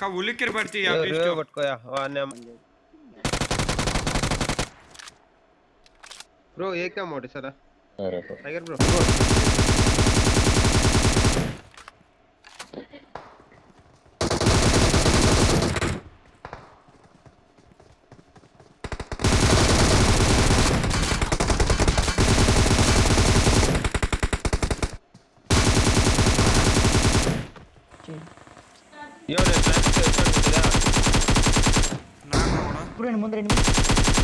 ಕವುಲಿಕ್ಕೆ ಬರ್ತೀಯ ಅಭಿಷ್ಟು ಬಟ್ಕೋಯ ವಾನೆ ಬ್ರೋ ಏಕ ಮೋಡಿ ಸರ tiger bro Yo, there's Uno en el mundo enemigo.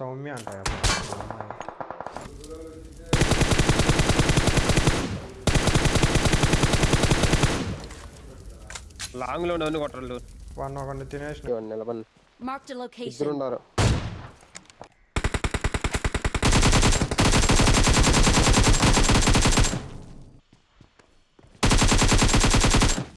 സൗമ്യാണ് లాంగ్ లో ఉండవని కొట్టరు వన్ ఒక డెస్టినేషన్ వన్ నిలబన్ మార్క్ ద లొకేషన్ ఇద్దరు ఉన్నారు